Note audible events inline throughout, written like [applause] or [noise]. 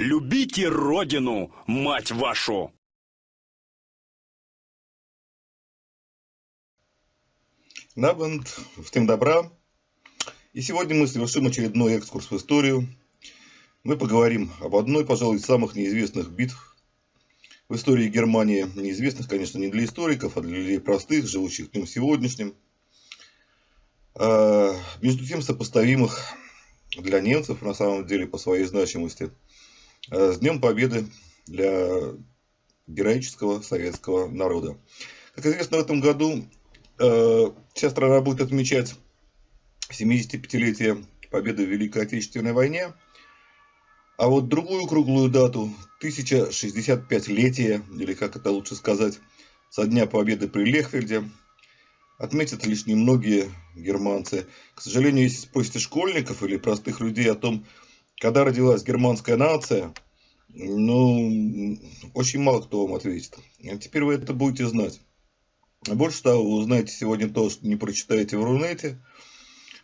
Любите родину, мать вашу! Набанд, всем добра. И сегодня мы совершим очередной экскурс в историю. Мы поговорим об одной, пожалуй, из самых неизвестных битв в истории Германии. Неизвестных, конечно, не для историков, а для людей простых, живущих днем сегодняшним. А, между тем, сопоставимых для немцев, на самом деле, по своей значимости, с Днем Победы для героического советского народа. Как известно, в этом году а, вся страна будет отмечать 75-летие победы в Великой Отечественной войне. А вот другую круглую дату, 1065-летие, или как это лучше сказать, со дня победы при Лехфельде, отметят лишь немногие германцы. К сожалению, если спросите школьников или простых людей о том, когда родилась германская нация, ну, очень мало кто вам ответит. А теперь вы это будете знать. Больше того, вы узнаете сегодня то, что не прочитаете в Рунете,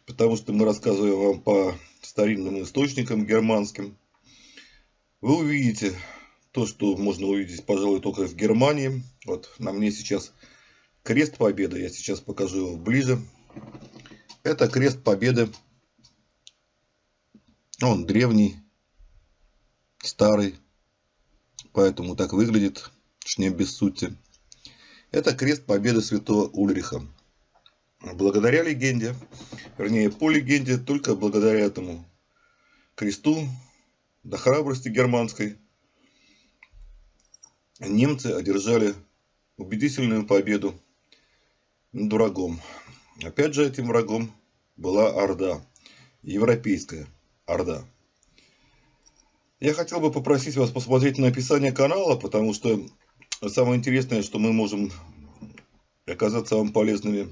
потому что мы рассказываем вам по старинным источникам германским. Вы увидите то, что можно увидеть, пожалуй, только в Германии. Вот на мне сейчас Крест Победы, я сейчас покажу его ближе. Это крест Победы. Он древний, старый, поэтому так выглядит, не без сути. Это крест Победы Святого Ульриха. Благодаря легенде, вернее по легенде, только благодаря этому кресту, до храбрости германской, немцы одержали убедительную победу над врагом. Опять же, этим врагом была Орда, европейская Орда. Я хотел бы попросить вас посмотреть на описание канала, потому что самое интересное, что мы можем оказаться вам полезными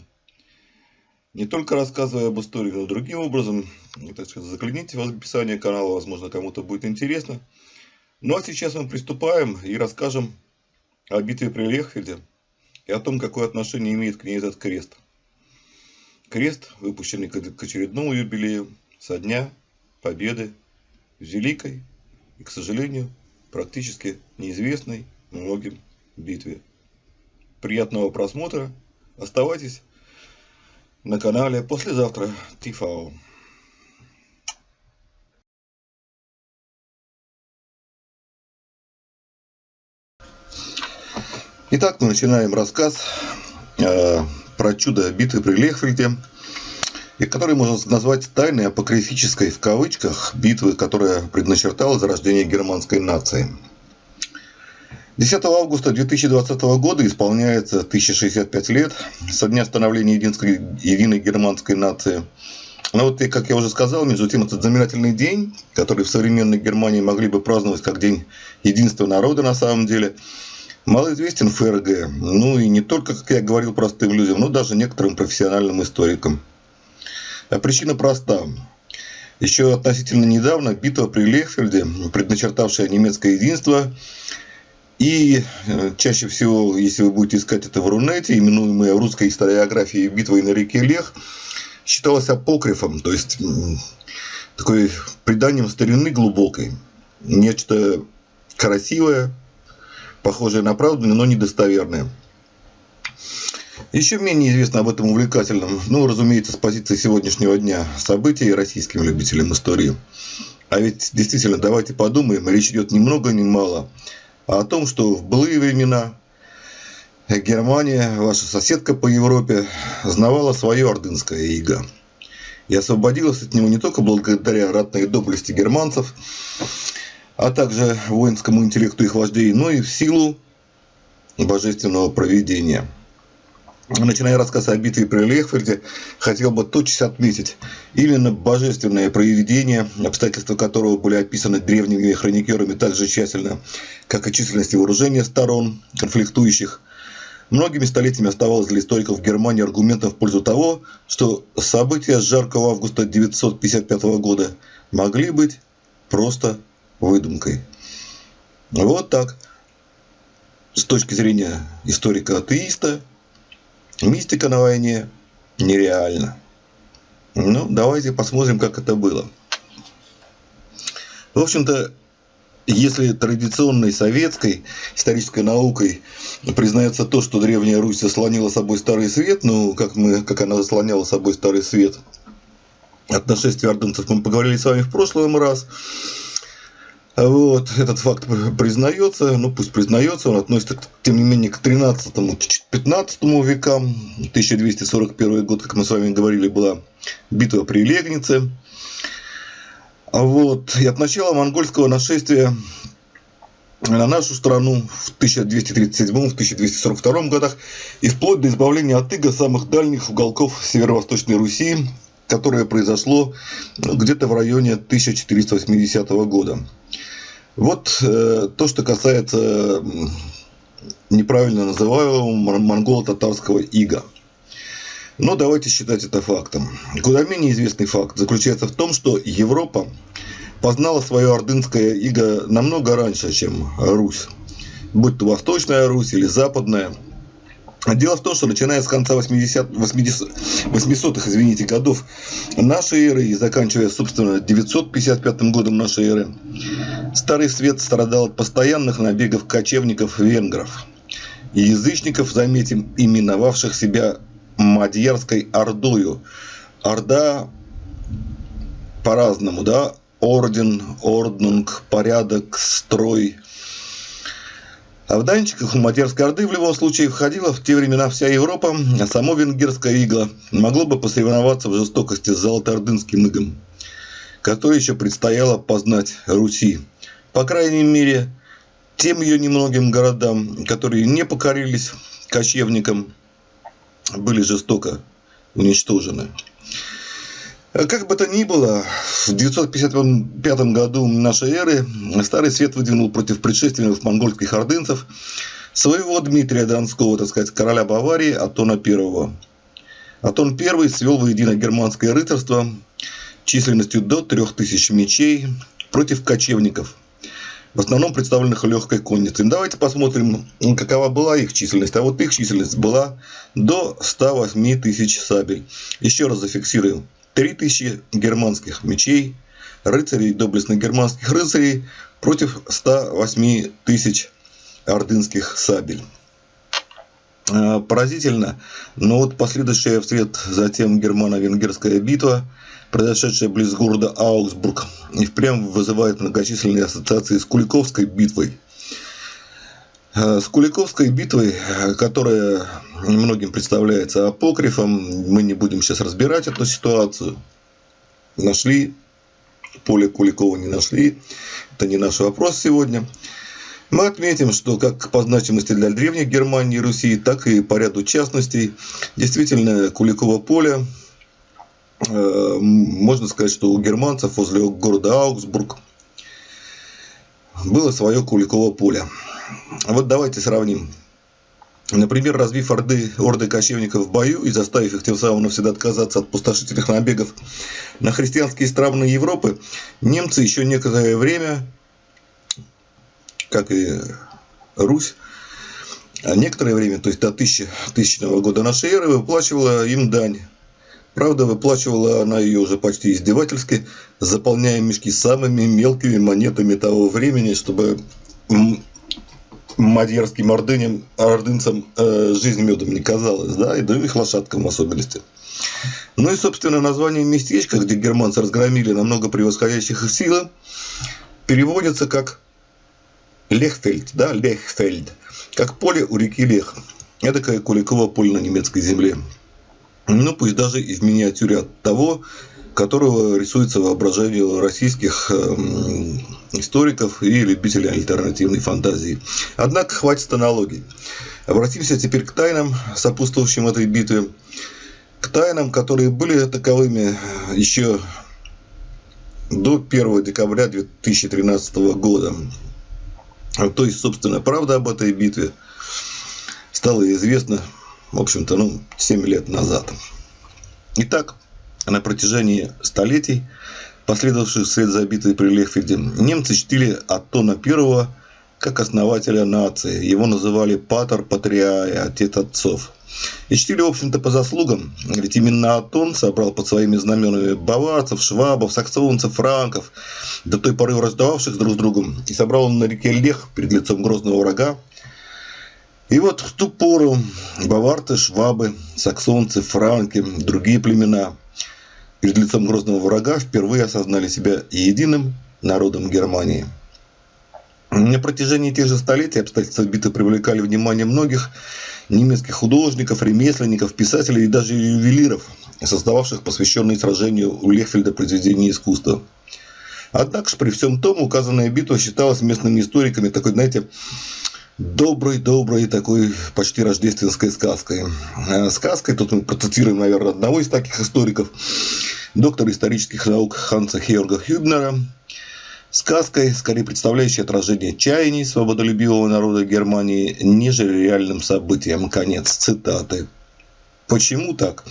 не только рассказывая об истории, но другим образом. Так сказать, загляните в описание канала, возможно, кому-то будет интересно. Ну а сейчас мы приступаем и расскажем о битве при Лехфельде и о том, какое отношение имеет к ней этот крест. Крест, выпущенный к очередному юбилею со дня победы великой и, к сожалению, практически неизвестной многим битве. Приятного просмотра. Оставайтесь на канале «Послезавтра ТИФАО». Итак, мы начинаем рассказ э, про чудо битвы при Лехфельде, и который можно назвать тайной апокрифической в кавычках битвы, которая предначертала зарождение германской нации. 10 августа 2020 года исполняется 1065 лет со дня становления единской, единой германской нации. Но вот, как я уже сказал, между тем, этот знаменательный день, который в современной Германии могли бы праздновать как день единства народа на самом деле – малоизвестен ФРГ, ну и не только, как я говорил, простым людям, но даже некоторым профессиональным историкам. А причина проста. Еще относительно недавно битва при Лехфельде, предначертавшая немецкое единство, и э, чаще всего, если вы будете искать это в Рунете, именуемая в русской историографии битвой на реке Лех, считалась апокрифом, то есть такой преданием старины глубокой. Нечто красивое, похожее на правду, но недостоверное. Еще менее известно об этом увлекательном, ну, разумеется, с позиции сегодняшнего дня события российским любителям истории. А ведь действительно, давайте подумаем, речь идет ни много ни мало о том, что в былые времена Германия, ваша соседка по Европе, знавала свое ордынское иго. И освободилась от него не только благодаря ратной доблести германцев, а также воинскому интеллекту их вождей, но и в силу божественного проведения. Начиная рассказ о битве при Лехфельде, хотел бы тотчас отметить именно божественное проведение, обстоятельства которого были описаны древними хроникерами так же тщательно, как и численность вооружения сторон, конфликтующих. Многими столетиями оставалось для историков Германии аргументом в пользу того, что события с жаркого августа 1955 года могли быть просто выдумкой. Вот так. С точки зрения историка-атеиста, мистика на войне нереальна. Ну, давайте посмотрим, как это было. В общем-то, если традиционной советской исторической наукой признается то, что Древняя Русь заслонила собой Старый Свет, ну, как, мы, как она заслоняла собой Старый Свет от нашествия ордынцев, мы поговорили с вами в прошлый раз, вот, этот факт признается, ну пусть признается, он относится, тем не менее, к 13-15 векам. 1241 год, как мы с вами говорили, была битва при Легнице. Вот, и от начала монгольского нашествия на нашу страну в 1237-1242 годах и вплоть до избавления от иго самых дальних уголков северо-восточной Руси, которое произошло где-то в районе 1480 года. Вот э, то, что касается неправильно называемого монголо-татарского ига. Но давайте считать это фактом. Куда менее известный факт заключается в том, что Европа познала свое ордынское иго намного раньше, чем Русь. Будь то Восточная Русь или Западная – Дело в том, что начиная с конца 80, 80, 800-х извините, годов нашей эры и заканчивая, собственно, 955 годом нашей эры, Старый Свет страдал от постоянных набегов кочевников-венгров и язычников, заметим, именовавших себя Мадьярской Ордою. Орда по-разному, да, орден, орднунг, порядок, строй – а в данчиках у Матерской Орды в любом случае входила в те времена вся Европа, а само венгерское иго могло бы посоревноваться в жестокости с золотоордынским игом, который еще предстояло познать Руси. По крайней мере, тем ее немногим городам, которые не покорились кочевникам, были жестоко уничтожены. Как бы то ни было, в 955 году нашей эры Старый Свет выдвинул против предшественников монгольских ордынцев своего Дмитрия Донского, так сказать, короля Баварии Атона I. Атон I свел воедино германское рыцарство численностью до 3000 мечей против кочевников, в основном представленных легкой конницей. Давайте посмотрим, какова была их численность. А вот их численность была до 108 тысяч сабель. Еще раз зафиксируем. 3000 германских мечей, рыцарей, доблестных германских рыцарей против 108 тысяч ордынских сабель. А, поразительно, но вот последующая вслед затем германо-венгерская битва, произошедшая близ города Аугсбург, и впрямь вызывает многочисленные ассоциации с Куликовской битвой. А, с Куликовской битвой, которая многим представляется апокрифом. Мы не будем сейчас разбирать эту ситуацию. Нашли, поле Куликова не нашли. Это не наш вопрос сегодня. Мы отметим, что как по значимости для древних Германии и Руси, так и по ряду частностей, действительно Куликово поле, э, можно сказать, что у германцев возле города Аугсбург было свое Куликово поле. Вот давайте сравним Например, разбив орды, орды кочевников в бою и заставив их тем самым навсегда отказаться от пустошительных набегов на христианские страны Европы, немцы еще некоторое время, как и Русь, некоторое время, то есть до 1000, 1000 года нашей эры, выплачивала им дань. Правда, выплачивала она ее уже почти издевательски, заполняя мешки самыми мелкими монетами того времени, чтобы мадьярским ордыням, ордынцам э, жизнь медом не казалась, да, и да их лошадкам в особенности. Ну и, собственно, название местечка, где германцы разгромили намного превосходящих их силы, переводится как Лехфельд, да, Лехфельд, как поле у реки Лех. Это как Куликово поле на немецкой земле. Ну, пусть даже и в миниатюре от того, которого рисуется воображение российских эм, историков и любителей альтернативной фантазии. Однако хватит аналогий. Обратимся теперь к тайнам, сопутствующим этой битве, к тайнам, которые были таковыми еще до 1 декабря 2013 года. То есть, собственно, правда об этой битве стала известна, в общем-то, ну, 7 лет назад. Итак, на протяжении столетий, последовавших вслед за битвой при Лехфельде, немцы чтили Аттона I как основателя нации. Его называли Патер Патриая, отец отцов. И чтили, в общем-то, по заслугам, ведь именно Атон собрал под своими знаменами баварцев, швабов, саксонцев, франков, до той поры враждовавших друг с другом, и собрал он на реке Лех перед лицом грозного врага. И вот в ту пору баварцы, швабы, саксонцы, франки, другие племена перед лицом грозного врага впервые осознали себя единым народом Германии – на протяжении тех же столетий обстоятельства битвы привлекали внимание многих немецких художников, ремесленников, писателей и даже ювелиров, создававших посвященные сражению у Лехфельда произведения искусства. Однако же при всем том указанная битва считалась местными историками такой, знаете, доброй-доброй такой почти рождественской сказкой. Э, сказкой, тут мы процитируем, наверное, одного из таких историков, доктора исторических наук Ханса Хеорга Хюбнера, сказкой, скорее представляющей отражение чаяний свободолюбивого народа Германии, нежели реальным событием. Конец цитаты. Почему так?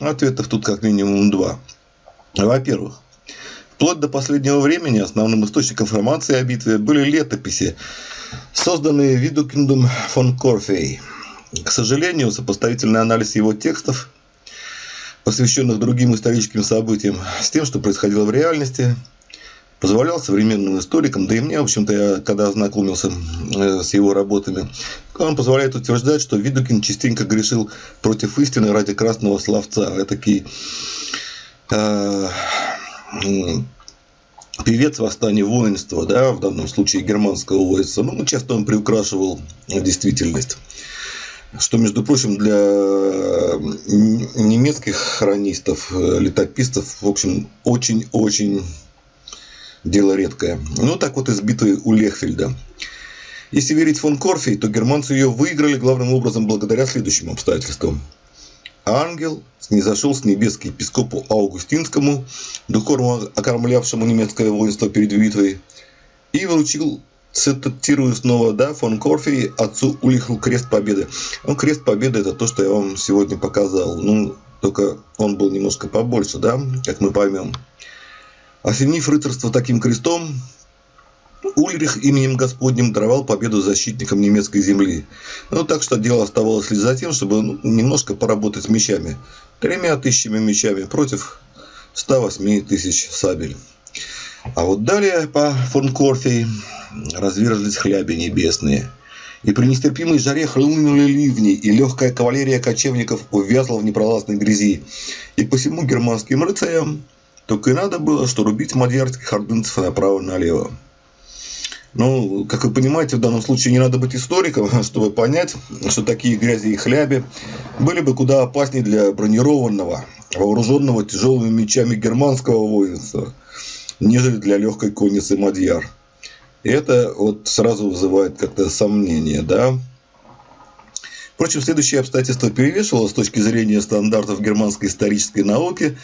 Ответов тут как минимум два. Во-первых, вплоть до последнего времени основным источником информации о битве были летописи, созданные Видукиндом фон Корфей. К сожалению, сопоставительный анализ его текстов, посвященных другим историческим событиям, с тем, что происходило в реальности – позволял современным историкам, да и мне, в общем-то, я когда ознакомился э, с его работами, он позволяет утверждать, что Видукин частенько грешил против истины ради красного словца. Этакий э, певец восстания воинства, да, в данном случае германского воинства. Ну, часто он приукрашивал действительность. Что, между прочим, для немецких хронистов, э, летописцев, в общем, очень-очень дело редкое. Ну, так вот из битвы у Лехфельда. Если верить фон Корфей, то германцы ее выиграли главным образом благодаря следующим обстоятельствам. Ангел снизошел с небес к епископу Аугустинскому, духовно окормлявшему немецкое воинство перед битвой, и вручил, цитирую снова, да, фон Корфей, отцу Улиху крест победы. Ну, крест победы это то, что я вам сегодня показал. Ну, только он был немножко побольше, да, как мы поймем. Осенив рыцарство таким крестом, Ульрих именем Господним даровал победу защитникам немецкой земли. Ну, так что дело оставалось лишь за тем, чтобы ну, немножко поработать с мечами. Тремя тысячами мечами против 108 тысяч сабель. А вот далее по фон Корфей разверзлись хляби небесные. И при нестерпимой жаре хлынули ливни, и легкая кавалерия кочевников увязла в непролазной грязи. И посему германским рыцарям только и надо было, что рубить мадьярских ордынцев направо и налево. Ну, как вы понимаете, в данном случае не надо быть историком, [laughs] чтобы понять, что такие грязи и хляби были бы куда опаснее для бронированного, вооруженного тяжелыми мечами германского воинства, нежели для легкой конницы Мадьяр. И это вот сразу вызывает как-то сомнение, да. Впрочем, следующее обстоятельство перевешивало с точки зрения стандартов германской исторической науки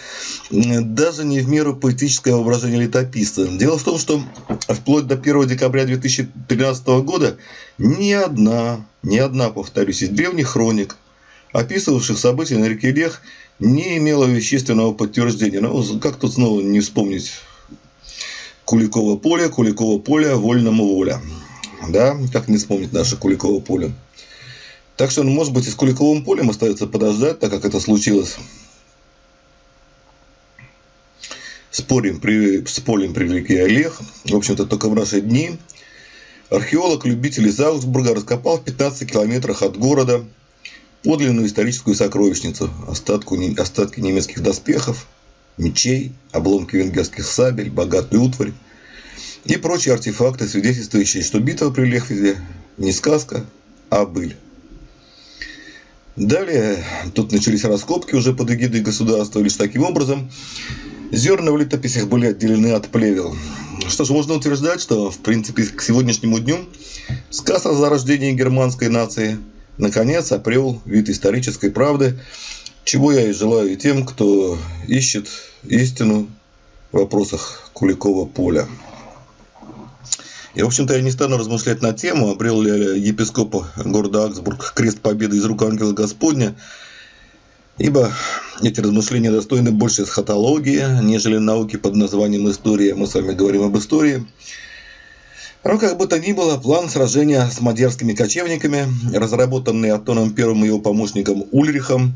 даже не в меру поэтическое воображение летописца. Дело в том, что вплоть до 1 декабря 2013 года ни одна, ни одна, повторюсь, из древних хроник, описывавших события на реке Лех, не имела вещественного подтверждения. Ну, как тут снова не вспомнить Куликово поле, Куликово поле, вольному воля. Да, как не вспомнить наше Куликово поле. Так что, ну, может быть, и с Куликовым полем остается подождать, так как это случилось с полем при, с полем при реке Олег. В общем-то, только в наши дни археолог-любитель из Аугсбурга раскопал в 15 километрах от города подлинную историческую сокровищницу, остатку, остатки немецких доспехов, мечей, обломки венгерских сабель, богатую утварь и прочие артефакты, свидетельствующие, что битва при Лехвиде не сказка, а быль. Далее тут начались раскопки уже под эгидой государства. Лишь таким образом зерна в летописях были отделены от плевел. Что ж, можно утверждать, что в принципе к сегодняшнему дню сказ о зарождении германской нации наконец обрел вид исторической правды, чего я и желаю тем, кто ищет истину в вопросах Куликова поля. И, в общем-то, я не стану размышлять на тему, обрел ли епископ города Аксбург крест победы из рук ангела Господня, ибо эти размышления достойны больше эсхатологии, нежели науки под названием история. Мы с вами говорим об истории. Но как бы то ни было, план сражения с мадьярскими кочевниками, разработанный Антоном I и его помощником Ульрихом,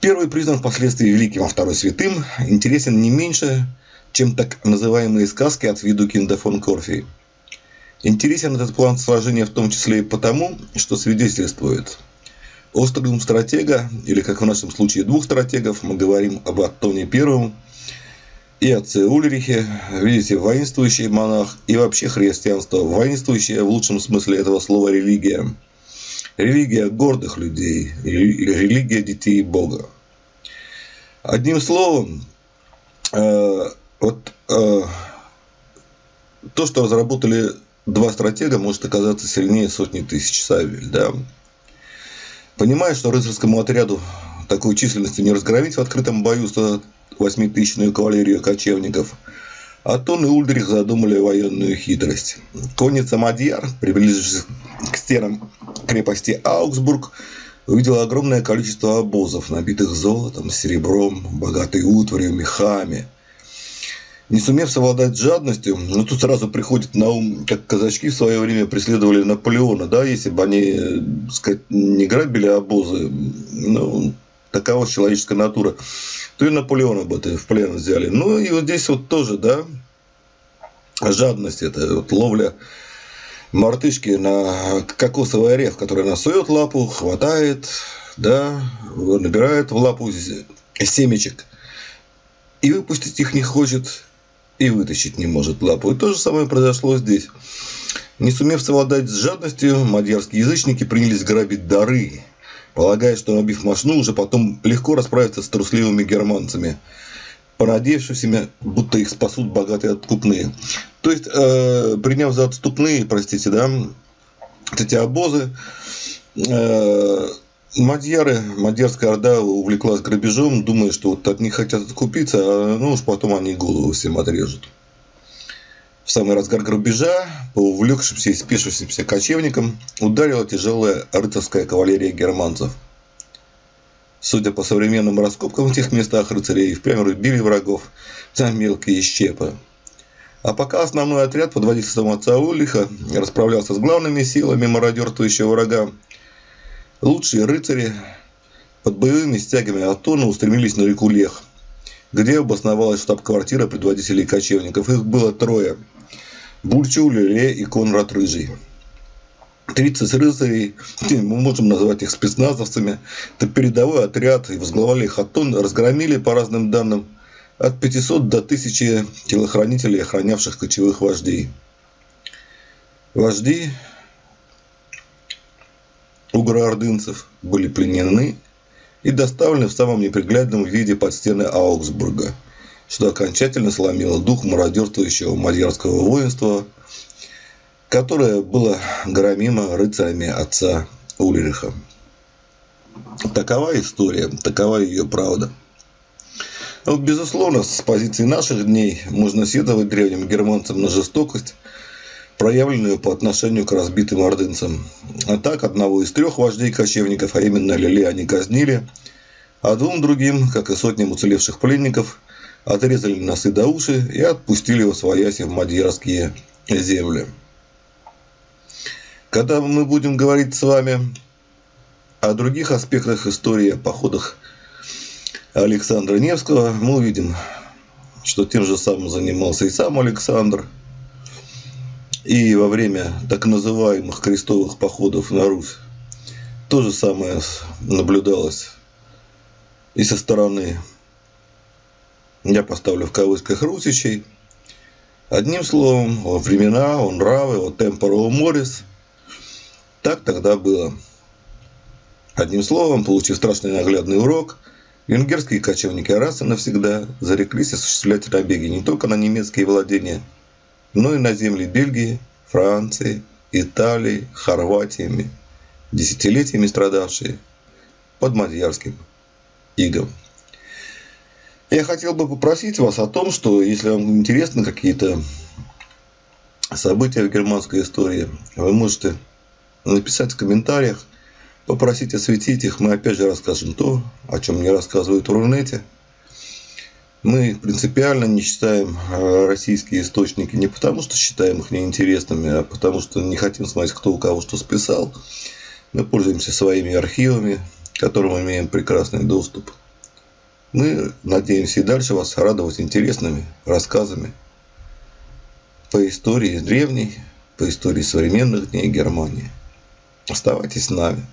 первый признан впоследствии великим, а второй святым, интересен не меньше, чем так называемые сказки от Видукинда фон Корфи. Интересен этот план сражения в том числе и потому, что свидетельствует острый ум стратега, или как в нашем случае двух стратегов, мы говорим об Антоне Первом и отце Ульрихе, видите, воинствующий монах и вообще христианство, воинствующее в лучшем смысле этого слова религия. Религия гордых людей, религия детей Бога. Одним словом, э, вот э, то, что разработали два стратега, может оказаться сильнее сотни тысяч сабель. Да? Понимая, что рыцарскому отряду такой численности не разгромить в открытом бою 108-тысячную кавалерию кочевников, Атон и Ульдрих задумали военную хитрость. Конница Мадьяр, приближившись к стенам крепости Аугсбург, увидела огромное количество обозов, набитых золотом, серебром, богатой утварью, мехами – не сумев совладать с жадностью, ну тут сразу приходит на ум, как казачки в свое время преследовали Наполеона, да, если бы они, так сказать, не грабили обозы, ну, такова человеческая натура, то и Наполеона бы в плен взяли. Ну и вот здесь вот тоже, да, жадность, это вот ловля мартышки на кокосовый орех, который насует лапу, хватает, да, набирает в лапу семечек и выпустить их не хочет, и вытащить не может лапу. И то же самое произошло здесь. Не сумев совладать с жадностью, мадьярские язычники принялись грабить дары, полагая, что набив машину, уже потом легко расправиться с трусливыми германцами, понадеявшимися, будто их спасут богатые откупные. То есть, э, приняв за отступные, простите, да, эти обозы, э, Мадьяры, Мадьярская Орда увлеклась грабежом, думая, что вот от них хотят откупиться, а ну уж потом они голову всем отрежут. В самый разгар грабежа по увлекшимся и спешившимся кочевникам ударила тяжелая рыцарская кавалерия германцев. Судя по современным раскопкам в тех местах, рыцари впрямь рубили врагов за мелкие щепы. А пока основной отряд под водительством отца Улиха расправлялся с главными силами мародерствующего врага, Лучшие рыцари под боевыми стягами Атона устремились на реку Лех, где обосновалась штаб-квартира предводителей кочевников. Их было трое. Бульчу, Леле и Конрад Рыжий. 30 рыцарей, мы можем назвать их спецназовцами, это передовой отряд, и возглавляли их Атон, разгромили, по разным данным, от 500 до 1000 телохранителей, охранявших кочевых вождей. Вожди угроордынцев были пленены и доставлены в самом неприглядном виде под стены Аугсбурга, что окончательно сломило дух мародерствующего мадьярского воинства, которое было громимо рыцарями отца Ульриха. Такова история, такова ее правда. Но, безусловно, с позиции наших дней можно сетовать древним германцам на жестокость – проявленную по отношению к разбитым ордынцам. А так, одного из трех вождей кочевников, а именно Лиле, они казнили, а двум другим, как и сотням уцелевших пленников, отрезали носы до уши и отпустили его свояси в мадьярские земли. Когда мы будем говорить с вами о других аспектах истории, о походах Александра Невского, мы увидим, что тем же самым занимался и сам Александр – и во время так называемых крестовых походов на Русь то же самое наблюдалось и со стороны, я поставлю в кавычках, русичей. Одним словом, во времена, он нравы, о темпоро морис. Так тогда было. Одним словом, получив страшный наглядный урок, венгерские кочевники раз и навсегда зареклись осуществлять набеги не только на немецкие владения – но и на земли Бельгии, Франции, Италии, Хорватии, десятилетиями страдавшие под мадьярским игом. Я хотел бы попросить вас о том, что если вам интересны какие-то события в германской истории, вы можете написать в комментариях, попросить осветить их. Мы опять же расскажем то, о чем не рассказывают в Рунете. Мы принципиально не читаем э, российские источники не потому, что считаем их неинтересными, а потому что не хотим смотреть, кто у кого что списал. Мы пользуемся своими архивами, к которым имеем прекрасный доступ. Мы надеемся и дальше вас радовать интересными рассказами по истории древней, по истории современных дней Германии. Оставайтесь с нами.